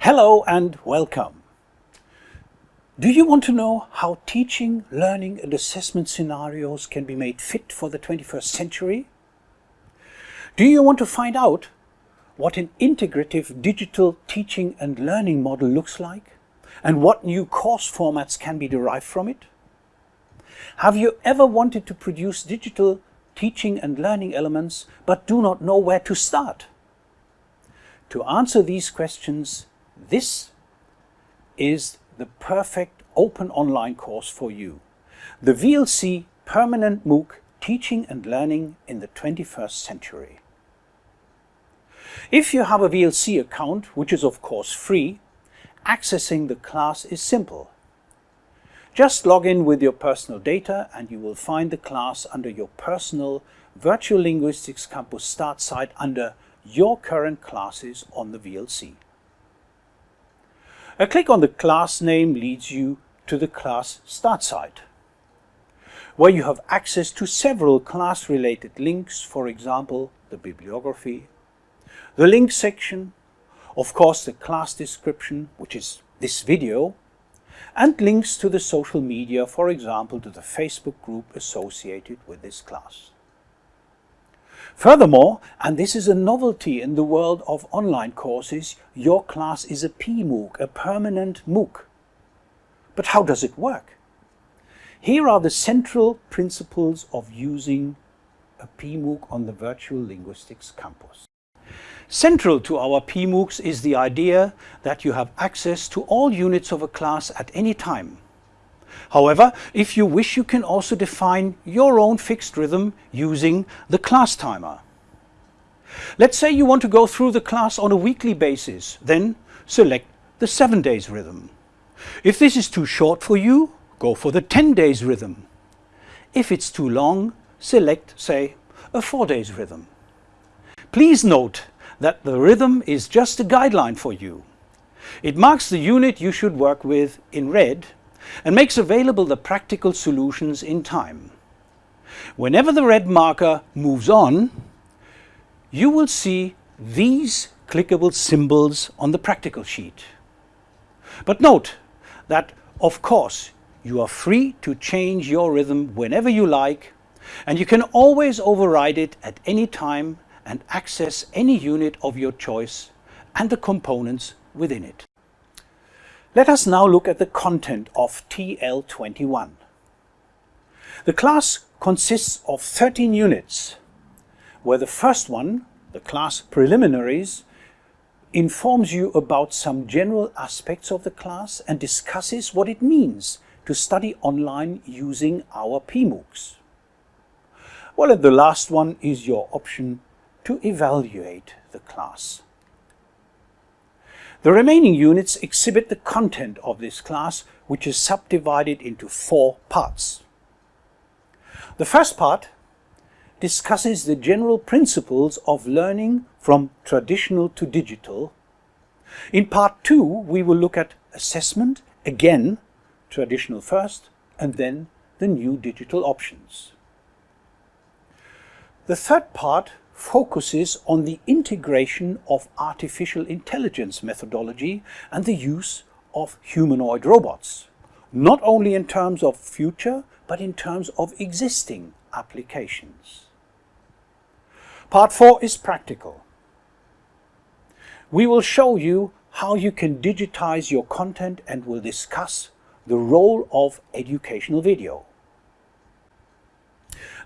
Hello and welcome. Do you want to know how teaching, learning and assessment scenarios can be made fit for the 21st century? Do you want to find out what an integrative digital teaching and learning model looks like and what new course formats can be derived from it? Have you ever wanted to produce digital teaching and learning elements but do not know where to start? To answer these questions, this is the perfect open online course for you. The VLC Permanent MOOC Teaching and Learning in the 21st Century. If you have a VLC account, which is of course free, accessing the class is simple. Just log in with your personal data and you will find the class under your personal Virtual Linguistics Campus start site under your current classes on the VLC. A click on the class name leads you to the class start site, where you have access to several class-related links, for example, the bibliography, the link section, of course the class description, which is this video, and links to the social media, for example, to the Facebook group associated with this class. Furthermore, and this is a novelty in the world of online courses, your class is a PMOOC, a permanent MOOC. But how does it work? Here are the central principles of using a PMOOC on the Virtual Linguistics Campus. Central to our PMOOCs is the idea that you have access to all units of a class at any time. However, if you wish you can also define your own fixed rhythm using the class timer. Let's say you want to go through the class on a weekly basis, then select the 7 days rhythm. If this is too short for you, go for the 10 days rhythm. If it's too long, select, say, a 4 days rhythm. Please note that the rhythm is just a guideline for you. It marks the unit you should work with in red and makes available the practical solutions in time. Whenever the red marker moves on, you will see these clickable symbols on the practical sheet. But note that, of course, you are free to change your rhythm whenever you like and you can always override it at any time and access any unit of your choice and the components within it. Let us now look at the content of TL21. The class consists of 13 units, where the first one, the class preliminaries, informs you about some general aspects of the class and discusses what it means to study online using our PMOOCs. Well, and the last one is your option to evaluate the class. The remaining units exhibit the content of this class, which is subdivided into four parts. The first part discusses the general principles of learning from traditional to digital. In part two, we will look at assessment, again, traditional first, and then the new digital options. The third part focuses on the integration of artificial intelligence methodology and the use of humanoid robots, not only in terms of future, but in terms of existing applications. Part 4 is practical. We will show you how you can digitize your content and will discuss the role of educational video.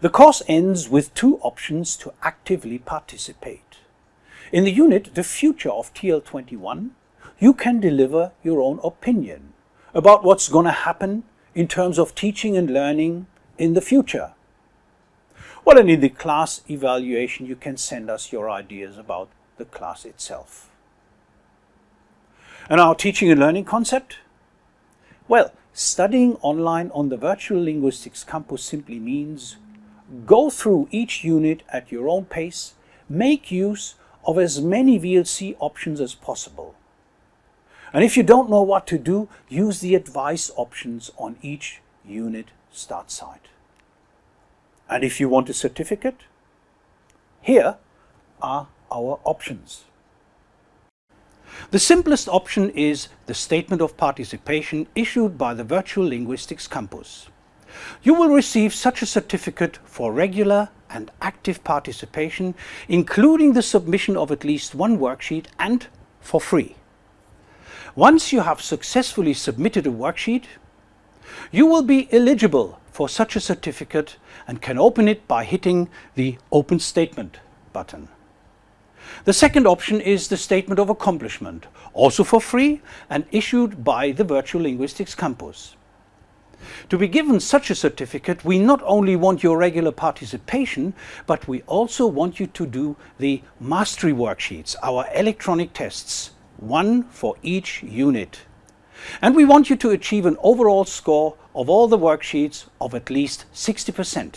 The course ends with two options to actively participate. In the unit The Future of TL21, you can deliver your own opinion about what's going to happen in terms of teaching and learning in the future. Well, and in the class evaluation, you can send us your ideas about the class itself. And our teaching and learning concept? Well, studying online on the Virtual Linguistics Campus simply means Go through each unit at your own pace, make use of as many VLC options as possible. And if you don't know what to do, use the advice options on each unit start site. And if you want a certificate, here are our options. The simplest option is the Statement of Participation issued by the Virtual Linguistics Campus. You will receive such a certificate for regular and active participation, including the submission of at least one worksheet and for free. Once you have successfully submitted a worksheet, you will be eligible for such a certificate and can open it by hitting the Open Statement button. The second option is the Statement of Accomplishment, also for free and issued by the Virtual Linguistics Campus. To be given such a certificate, we not only want your regular participation, but we also want you to do the mastery worksheets, our electronic tests, one for each unit. And we want you to achieve an overall score of all the worksheets of at least 60%.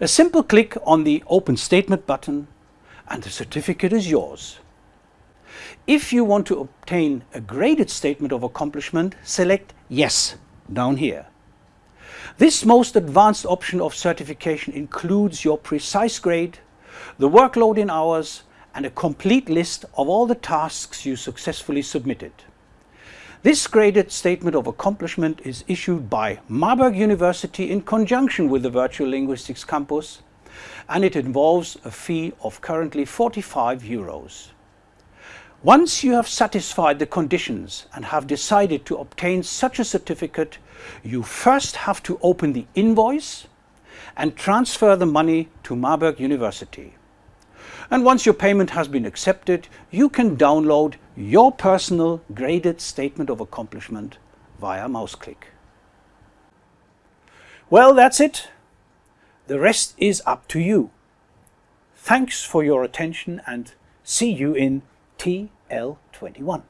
A simple click on the Open Statement button and the certificate is yours. If you want to obtain a graded statement of accomplishment, select Yes down here. This most advanced option of certification includes your precise grade, the workload in hours and a complete list of all the tasks you successfully submitted. This graded statement of accomplishment is issued by Marburg University in conjunction with the Virtual Linguistics Campus and it involves a fee of currently 45 euros. Once you have satisfied the conditions and have decided to obtain such a certificate, you first have to open the invoice and transfer the money to Marburg University. And once your payment has been accepted, you can download your personal graded statement of accomplishment via mouse click. Well, that's it. The rest is up to you. Thanks for your attention and see you in TL21.